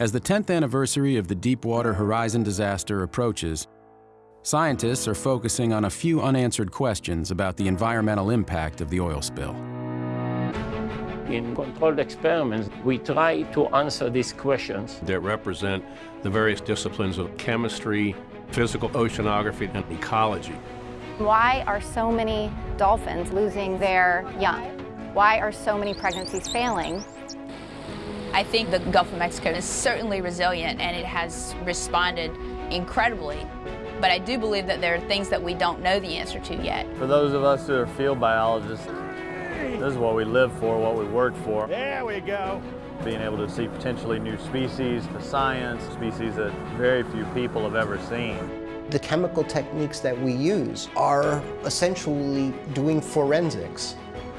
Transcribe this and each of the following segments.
As the 10th anniversary of the Deepwater Horizon disaster approaches, scientists are focusing on a few unanswered questions about the environmental impact of the oil spill. In controlled experiments, we try to answer these questions. that represent the various disciplines of chemistry, physical oceanography, and ecology. Why are so many dolphins losing their young? Why are so many pregnancies failing? I think the Gulf of Mexico is certainly resilient and it has responded incredibly. But I do believe that there are things that we don't know the answer to yet. For those of us who are field biologists, this is what we live for, what we work for. There we go. Being able to see potentially new species, for science, species that very few people have ever seen. The chemical techniques that we use are essentially doing forensics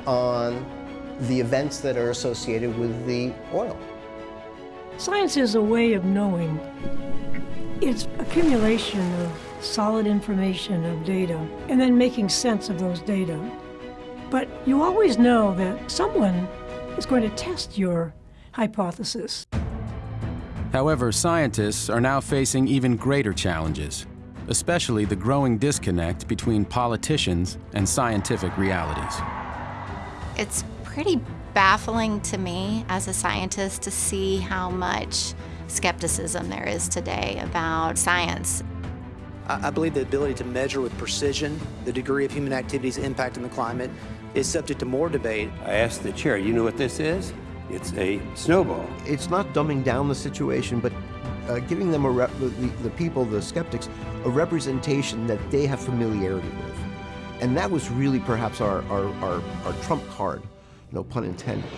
on the events that are associated with the oil. Science is a way of knowing. It's accumulation of solid information, of data, and then making sense of those data. But you always know that someone is going to test your hypothesis. However, scientists are now facing even greater challenges, especially the growing disconnect between politicians and scientific realities. It's pretty baffling to me as a scientist to see how much skepticism there is today about science. I I believe the ability to measure with precision the degree of human activity's impact on the climate is subject to more debate. I asked the chair, you know what this is? It's a snowball. It's not dumbing down the situation, but uh, giving them a rep- the, the people, the skeptics, a representation that they have familiarity with. And that was really perhaps our, our, our, our trump card, no pun intended.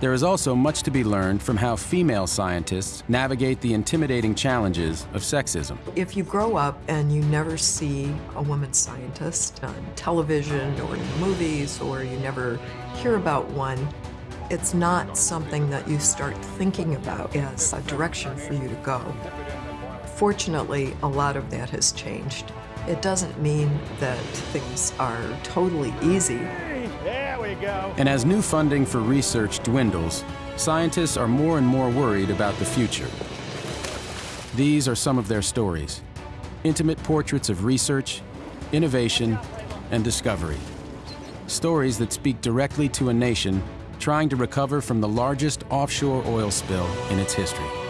There is also much to be learned from how female scientists navigate the intimidating challenges of sexism. If you grow up and you never see a woman scientist on television or in the movies, or you never hear about one, it's not something that you start thinking about as a direction for you to go. Fortunately, a lot of that has changed. It doesn't mean that things are totally easy. And as new funding for research dwindles, scientists are more and more worried about the future. These are some of their stories intimate portraits of research, innovation, and discovery. Stories that speak directly to a nation trying to recover from the largest offshore oil spill in its history.